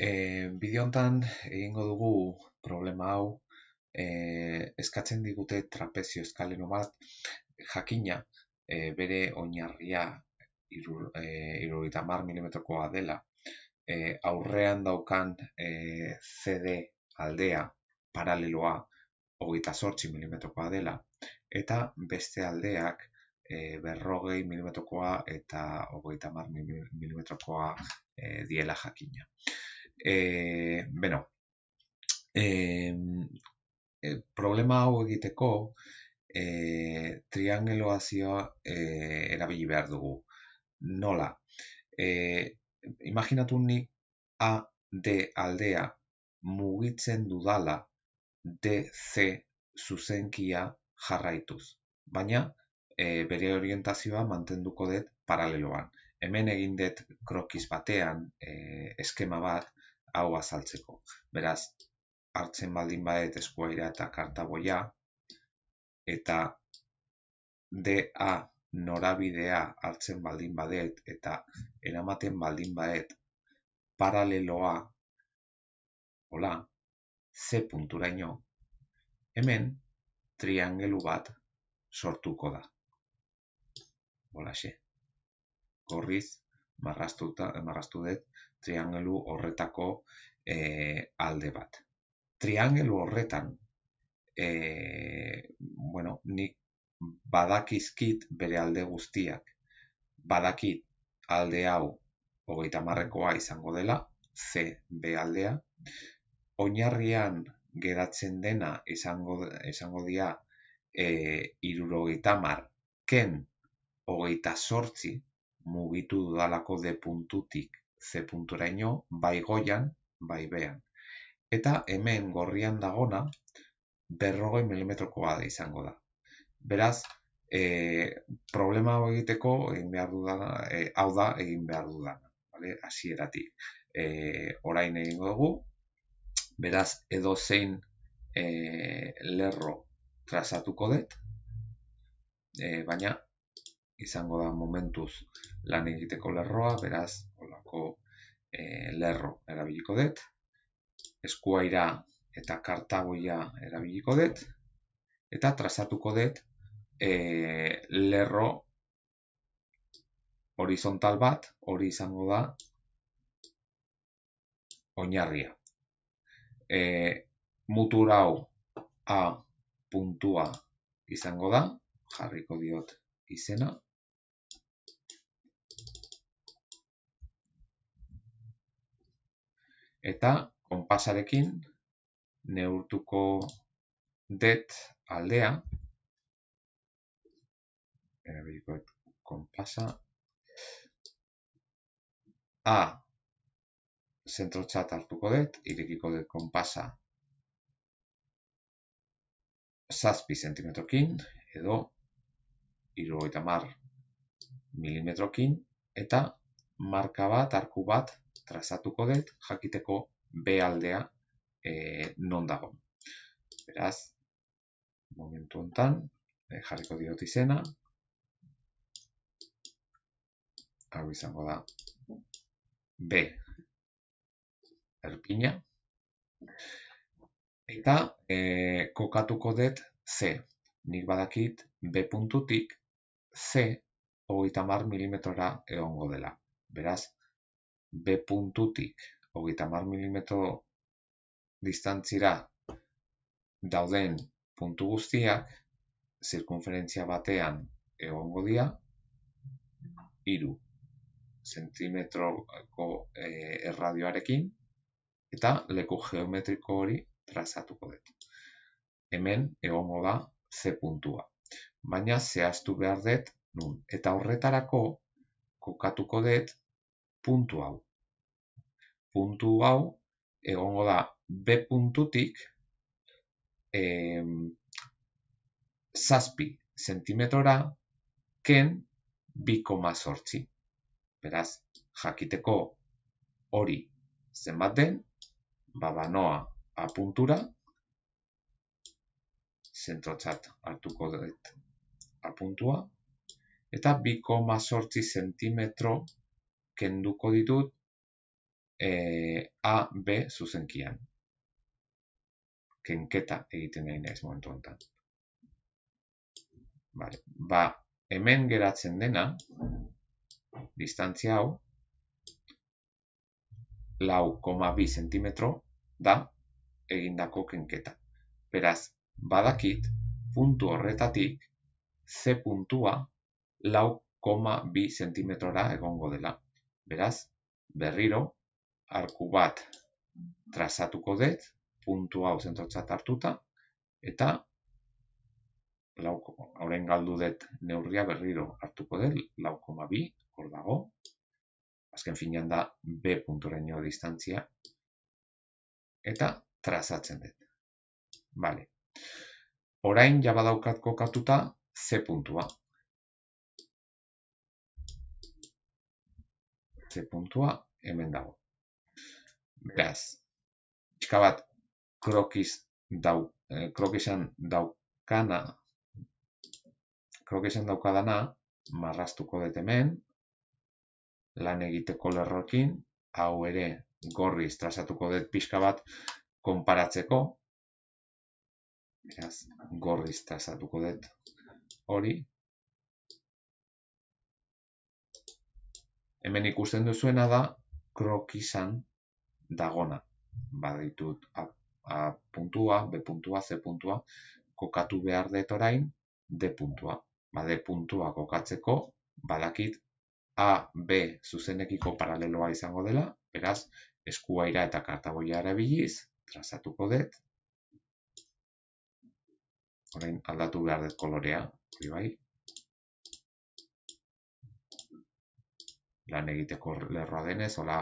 E, bideo hontan egingo dugu problema hau e, eskatzen digute trapezio eskaleno bat jakina e, bere oinarria irurogeita mar milimetrokoa dela. E, aurrean daukan e, CD aldea paraleloa hogeita sortzi milimetrokoa dela. Eta beste aldeak e, berrogei milimetrokoa eta hogeita mar milimetrokoa e, diela jakina e, bueno, e, problema hau egiteko e, triangeloazioa e, erabili behar dugu. Nola? E, imaginatu nik A, D aldea mugitzen dudala DC zuzenkia jarraituz. Baina e, bere orientazioa mantenduko dut paraleloan. Hemen egin dut krokiz batean e, eskema bat, hau azaltzeko. Beraz, hartzen baldin badet eskuaira eta kartaboia, eta DA norabidea hartzen baldin badet eta eramaten baldin badet paraleloa, hola, C punturaino, hemen triangelu bat sortuko da. Hola, xe. Gorriz, marrastu dut triangelu horretako e, alde bat. Triangelu horretan, e, bueno, nik badakizkit bere alde guztiak, badakit alde hau hogeita marrekoa izango dela, C, B aldea, oinarrian geratzen dena izango, izango dia e, irurogeita mar, ken hogeita sortzi, mugitu dudalako de puntutik ze punturaino, bai goian, bai bean. Eta hemen gorrian dagona, berrogoi milimetrokoa da izango da. Beraz, e, problema hau egiteko, egin behar dudana, e, hau da egin behar dudana. Vale? Asieratik. E, orain egingo dugu, beraz, edo zein e, lerro trazatuko dut, e, baina izango da momentuz lan egiteko lerroa, beraz, olako e, lerro erabiliko dut, eskuaira eta kartagoia erabiliko dut, eta trazatuko dut e, lerro horizontal bat, hori izango da oinarria. E, mutur hau A puntua izango da, jarriko diot izena, eta konpasarekin neurtuko det aldea. Erabiliko konpasa. A zentrotzat hartuko dut, irekiko dut konpasa zazpi zentimetrokin edo irurogeita mar milimetrokin eta marka bat, arku bat trazatuko dut jakiteko B aldea e, non dago. Beraz, momentu hontan e, jarriko diot izena. Hau izango da B erpina. Eta e, kokatuko dut C. Nik badakit B puntutik C hogeita mar milimetrora egongo dela. Beraz, B puntutik hogeita mar milimetro distantzira dauden puntu guztiak zirkunferentzia batean egongo dira iru zentimetroko e, erradioarekin eta leku geometriko hori trazatuko dut. Hemen egongo da C puntua. Baina zehaztu behar dut nun. Eta horretarako kokatuko dut puntu hau. Puntu hau egongo da B puntutik eh, zazpi zentimetrora ken bi koma sortzi. Beraz, jakiteko hori zenbat den, babanoa A puntura, zentrotzat hartuko dut A puntua, eta bi koma sortzi zentimetro kenduko ditut e, A, B zuzenkian. Kenketa egiten nahi naiz momentu honetan. Vale. Ba, hemen geratzen dena, distantzia hau, lau koma bi zentimetro da egindako kenketa. Beraz, badakit, puntu horretatik, C puntua lau koma bi zentimetrora egongo dela. Beraz, berriro, arku bat trazatuko dut, puntu hau zentrotzat hartuta, eta horren galdu dut neurria berriro hartuko dut, lau koma bi, hor dago, azken finean da B puntureño distantzia, eta trazatzen dut. Vale. Orain jabadaukat kokatuta C puntua. C puntua hemen dago. Beraz, txika bat krokiz dau, eh, krokisan daukana, krokisan daukadana, marrastuko dut hemen, lan egiteko lerrokin, hau ere gorriz trazatuko dut pixka bat konparatzeko, beraz, gorriz trazatuko dut hori, hemen ikusten duzuena da krokisan dagona. Baditut A, A puntua, B puntua, C puntua, kokatu behar dut orain D puntua. Ba, D puntua kokatzeko, badakit A, B zuzenekiko paraleloa izango dela, beraz, eskuaira eta kartaboia erabiliz, trazatuko dut. Orain aldatu behar dut kolorea, hori bai, lan egiteko lerroa denez, hola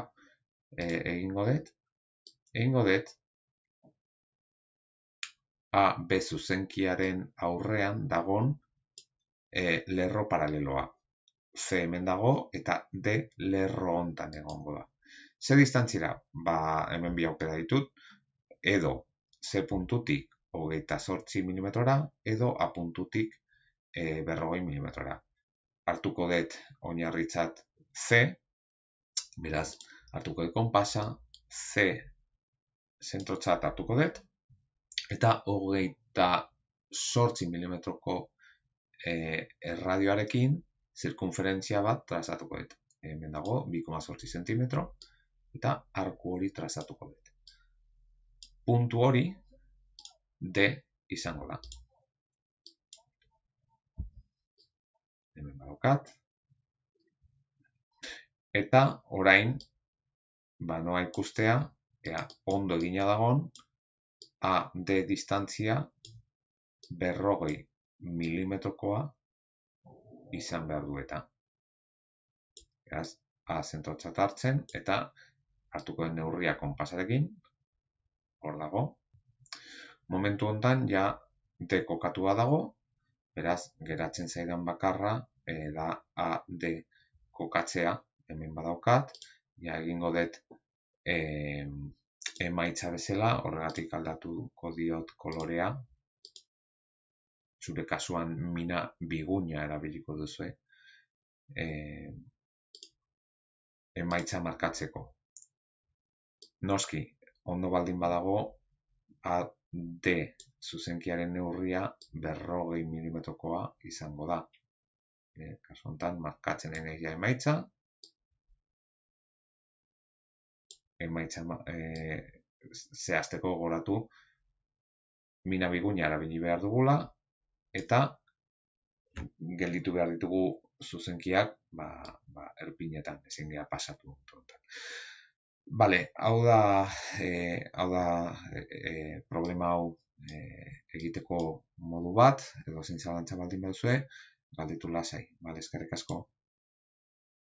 e, egingo dut. Egingo dut, A, B zuzenkiaren aurrean dagon e, lerro paraleloa. C hemen dago eta D lerro hontan egongo da. Ze distantzira? Ba, hemen bi aukera ditut, edo C puntutik hogeita sortzi milimetrora, edo A puntutik e, berrogei milimetrora. Artuko dut oinarritzat C, beraz, hartuko dut konpasa, C zentrotzat hartuko dut, eta hogeita sortzi milimetroko e, erradioarekin zirkunferentzia bat trazatuko dut. Hemen dago, 2,sortzi zentimetro, eta arku hori trazatuko dut. Puntu hori D izango da. Hemen badokat, eta orain ba noa ikustea ea ondo egina dagon a d distantzia berrogei milimetrokoa izan behar du eta. Beraz, A zentrotzat hartzen eta hartuko den neurria konpasarekin hor dago. Momentu hontan ja D kokatua dago beraz, geratzen zaidan bakarra e, da A, D kokatzea hemen badaukat, ja egingo dut e, emaitza bezala, horregatik aldatuko diot kolorea, zure kasuan mina biguña erabiliko duzu, e, emaitza markatzeko. Noski, ondo baldin badago, a D zuzenkiaren neurria berrogei milimetrokoa izango da. E, kasu honetan, markatzen energia emaitza, emaitza e, zehazteko goratu mina biguña erabili behar dugula eta gelditu behar ditugu zuzenkiak ba, ba, erpinetan ezin gara pasatu. Bale, hau da, e, hau da e, problema hau e, egiteko modu bat, edo zintzalantza baldin baduzue, galditu lasai, bale, eskerrik asko.